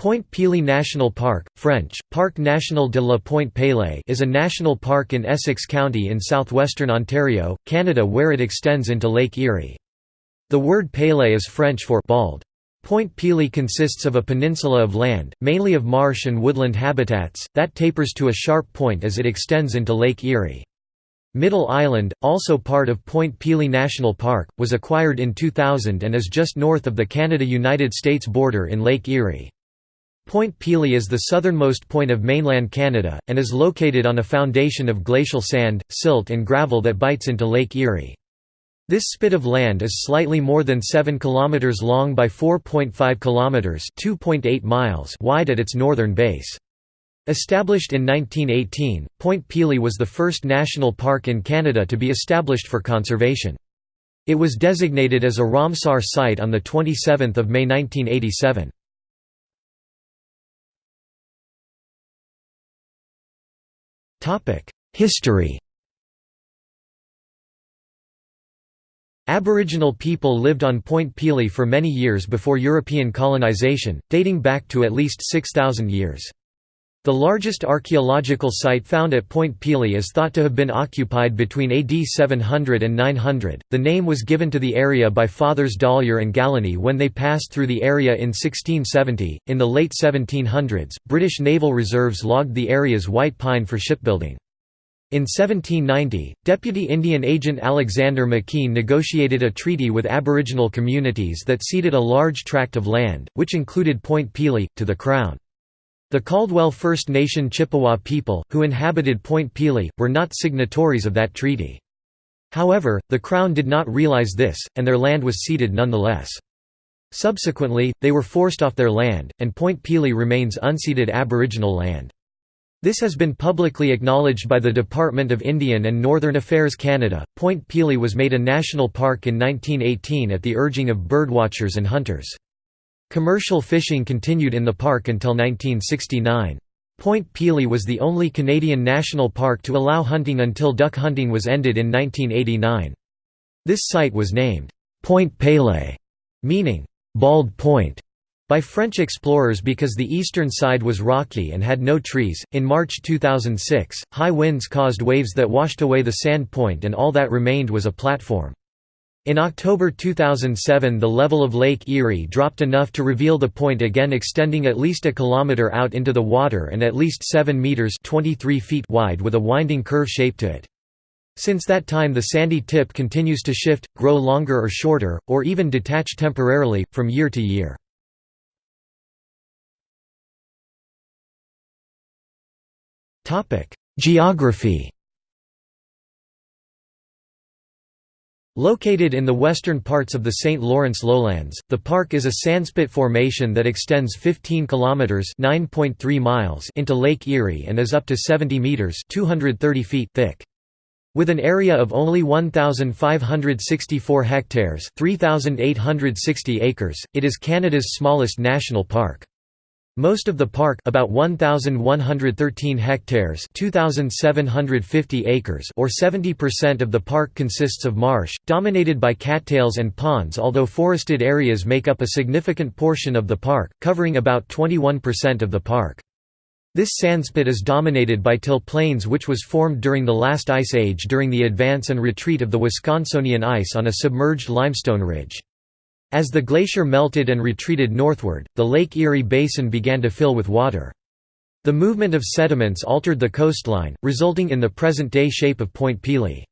Point Pelee National Park, French, Parc National de la Pointe Pelee is a national park in Essex County in southwestern Ontario, Canada where it extends into Lake Erie. The word Pelee is French for bald. Point Pelee consists of a peninsula of land, mainly of marsh and woodland habitats, that tapers to a sharp point as it extends into Lake Erie. Middle Island, also part of Point Pelee National Park, was acquired in 2000 and is just north of the Canada–United States border in Lake Erie. Point Pelee is the southernmost point of mainland Canada, and is located on a foundation of glacial sand, silt and gravel that bites into Lake Erie. This spit of land is slightly more than 7 km long by 4.5 km (2.8 miles) wide at its northern base. Established in 1918, Point Pelee was the first national park in Canada to be established for conservation. It was designated as a Ramsar site on 27 May 1987. History Aboriginal people lived on Point Pelee for many years before European colonization, dating back to at least 6,000 years. The largest archaeological site found at Point Pelee is thought to have been occupied between AD 700 and 900. The name was given to the area by Fathers Dollier and Galinée when they passed through the area in 1670. In the late 1700s, British naval reserves logged the area's white pine for shipbuilding. In 1790, Deputy Indian Agent Alexander McKee negotiated a treaty with Aboriginal communities that ceded a large tract of land, which included Point Pelee, to the Crown. The Caldwell First Nation Chippewa people, who inhabited Point Pelee, were not signatories of that treaty. However, the Crown did not realize this, and their land was ceded nonetheless. Subsequently, they were forced off their land, and Point Pelee remains unceded Aboriginal land. This has been publicly acknowledged by the Department of Indian and Northern Affairs Canada. Point Pelee was made a national park in 1918 at the urging of birdwatchers and hunters. Commercial fishing continued in the park until 1969. Point Pelee was the only Canadian national park to allow hunting until duck hunting was ended in 1989. This site was named, Point Pelee, meaning, Bald Point, by French explorers because the eastern side was rocky and had no trees. In March 2006, high winds caused waves that washed away the sand point, and all that remained was a platform. In October 2007 the level of Lake Erie dropped enough to reveal the point again extending at least a kilometre out into the water and at least 7 metres 23 feet wide with a winding curve shape to it. Since that time the sandy tip continues to shift, grow longer or shorter, or even detach temporarily, from year to year. Geography Located in the western parts of the St. Lawrence lowlands, the park is a sandspit formation that extends 15 kilometers (9.3 miles) into Lake Erie and is up to 70 meters (230 feet) thick. With an area of only 1564 hectares, 3860 acres, it is Canada's smallest national park. Most of the park about 1113 hectares 2750 acres or 70% of the park consists of marsh dominated by cattails and ponds although forested areas make up a significant portion of the park covering about 21% of the park. This sandspit is dominated by till plains which was formed during the last ice age during the advance and retreat of the Wisconsinian ice on a submerged limestone ridge. As the glacier melted and retreated northward, the Lake Erie Basin began to fill with water. The movement of sediments altered the coastline, resulting in the present-day shape of Point Pelee.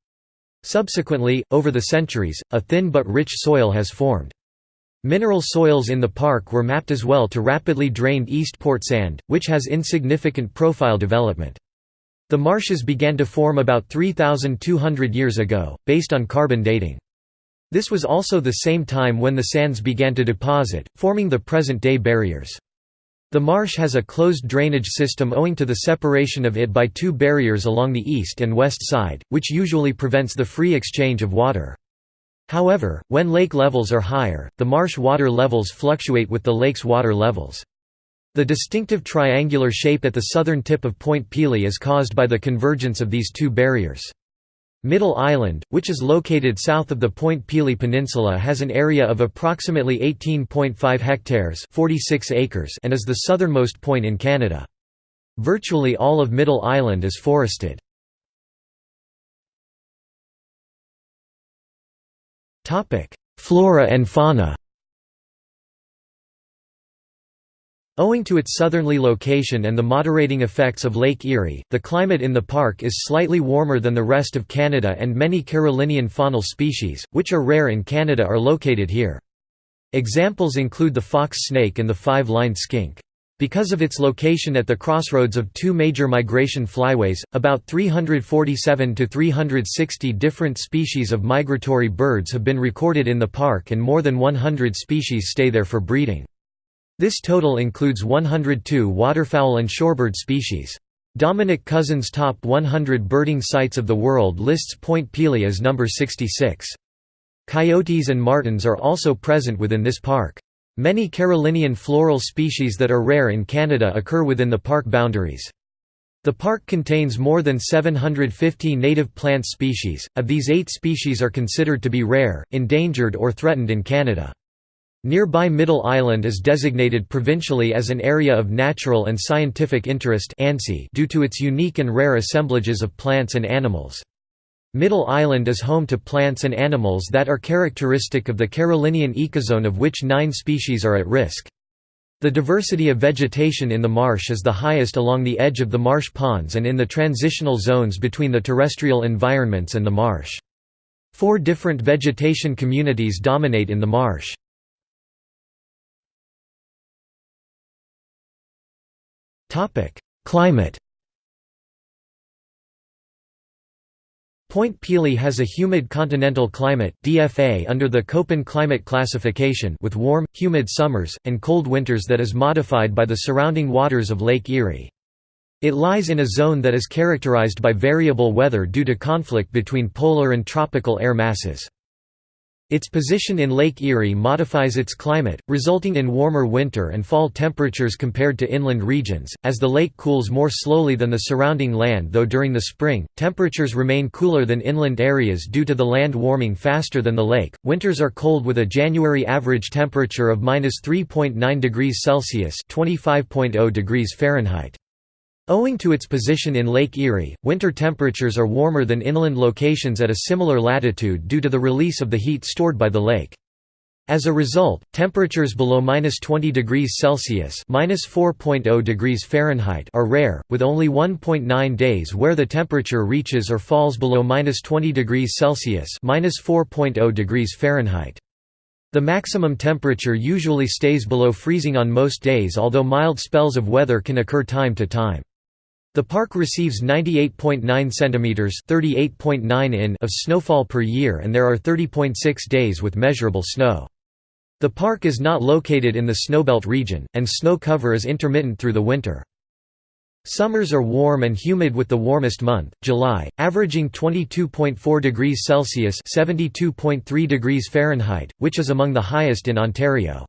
Subsequently, over the centuries, a thin but rich soil has formed. Mineral soils in the park were mapped as well to rapidly drained Eastport sand, which has insignificant profile development. The marshes began to form about 3,200 years ago, based on carbon dating. This was also the same time when the sands began to deposit, forming the present-day barriers. The marsh has a closed drainage system owing to the separation of it by two barriers along the east and west side, which usually prevents the free exchange of water. However, when lake levels are higher, the marsh water levels fluctuate with the lake's water levels. The distinctive triangular shape at the southern tip of Point Pelee is caused by the convergence of these two barriers. Middle Island, which is located south of the Point Pelee Peninsula has an area of approximately 18.5 hectares 46 acres and is the southernmost point in Canada. Virtually all of Middle Island is forested. Flora and fauna Owing to its southerly location and the moderating effects of Lake Erie, the climate in the park is slightly warmer than the rest of Canada and many Carolinian faunal species, which are rare in Canada are located here. Examples include the fox snake and the five-lined skink. Because of its location at the crossroads of two major migration flyways, about 347 to 360 different species of migratory birds have been recorded in the park and more than 100 species stay there for breeding. This total includes 102 waterfowl and shorebird species. Dominic Couzens' Top 100 Birding Sites of the World lists Point Pelee as number 66. Coyotes and martens are also present within this park. Many Carolinian floral species that are rare in Canada occur within the park boundaries. The park contains more than 750 native plant species, of these eight species are considered to be rare, endangered or threatened in Canada. Nearby Middle Island is designated provincially as an Area of Natural and Scientific Interest due to its unique and rare assemblages of plants and animals. Middle Island is home to plants and animals that are characteristic of the Carolinian ecozone of which nine species are at risk. The diversity of vegetation in the marsh is the highest along the edge of the marsh ponds and in the transitional zones between the terrestrial environments and the marsh. Four different vegetation communities dominate in the marsh. Climate Point Pelee has a humid continental climate DFA under the Köppen climate classification with warm, humid summers, and cold winters that is modified by the surrounding waters of Lake Erie. It lies in a zone that is characterized by variable weather due to conflict between polar and tropical air masses. Its position in Lake Erie modifies its climate, resulting in warmer winter and fall temperatures compared to inland regions, as the lake cools more slowly than the surrounding land though during the spring, temperatures remain cooler than inland areas due to the land warming faster than the lake. Winters are cold with a January average temperature of minus 3.9 degrees Celsius (25.0 degrees Fahrenheit). Owing to its position in Lake Erie, winter temperatures are warmer than inland locations at a similar latitude due to the release of the heat stored by the lake. As a result, temperatures below minus 20 degrees Celsius minus 4.0 degrees Fahrenheit are rare, with only 1.9 days where the temperature reaches or falls below minus 20 degrees Celsius minus 4.0 degrees Fahrenheit. The maximum temperature usually stays below freezing on most days although mild spells of weather can occur time to time. The park receives 98.9 cm (38.9 in) of snowfall per year and there are 30.6 days with measurable snow. The park is not located in the snowbelt region, and snow cover is intermittent through the winter. Summers are warm and humid with the warmest month, July, averaging 22.4 degrees Celsius (72.3 degrees Fahrenheit), which is among the highest in Ontario.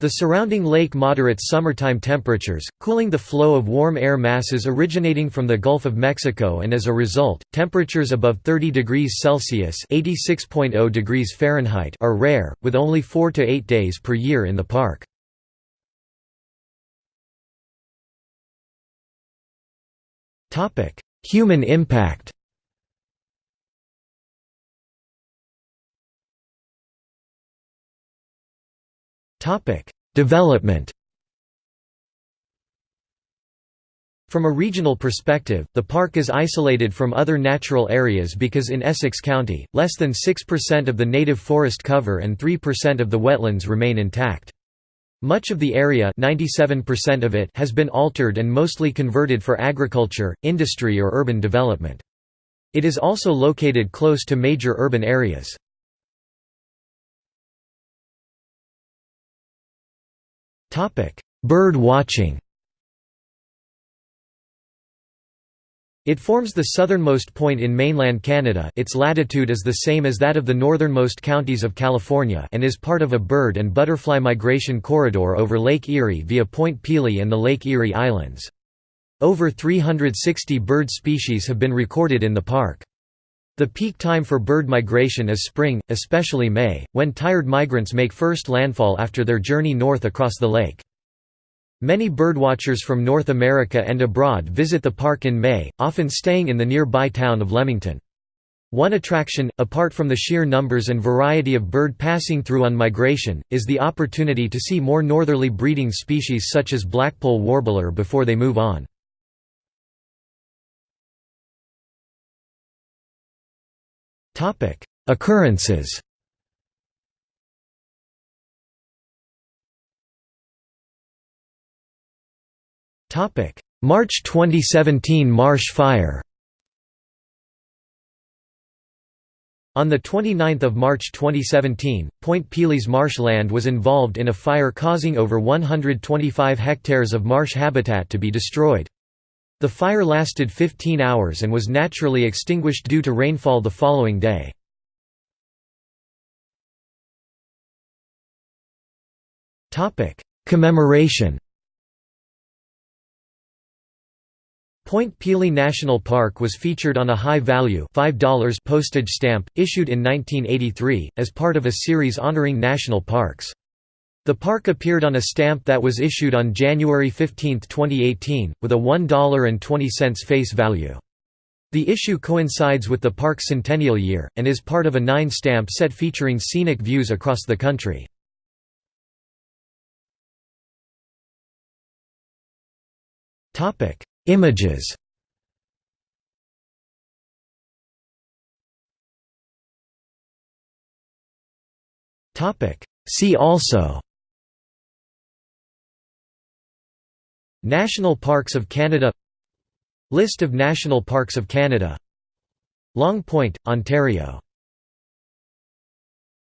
The surrounding lake moderates summertime temperatures, cooling the flow of warm air masses originating from the Gulf of Mexico and as a result, temperatures above 30 degrees Celsius (86.0 degrees Fahrenheit) are rare, with only 4 to 8 days per year in the park. Human impact. Topic: Development. From a regional perspective, the park is isolated from other natural areas because in Essex County, less than 6% of the native forest cover and 3% of the wetlands remain intact. Much of the area 97% of it has been altered and mostly converted for agriculture, industry or urban development. It is also located close to major urban areas. Bird watching It forms the southernmost point in mainland Canada its latitude is the same as that of the northernmost counties of California and is part of a bird and butterfly migration corridor over Lake Erie via Point Pelee and the Lake Erie Islands. Over 360 bird species have been recorded in the park. The peak time for bird migration is spring, especially May, when tired migrants make first landfall after their journey north across the lake. Many birdwatchers from North America and abroad visit the park in May, often staying in the nearby town of Leamington. One attraction, apart from the sheer numbers and variety of bird passing through on migration, is the opportunity to see more northerly breeding species such as blackpoll warbler before they move on. Occurrences. Topic: March 2017 Marsh Fire. On 29 March 2017, Point Pelee marshland was involved in a fire causing over 125 hectares of marsh habitat to be destroyed. The fire lasted 15 hours and was naturally extinguished due to rainfall the following day. Commemoration Point Pelee National Park was featured on a high-value $5 postage stamp, issued in 1983, as part of a series honoring national parks. The park appeared on a stamp that was issued on January 15, 2018, with a $1.20 face value. The issue coincides with the park's centennial year, and is part of a nine-stamp set featuring scenic views across the country. Images See also National Parks of Canada List of National Parks of Canada Long Point, Ontario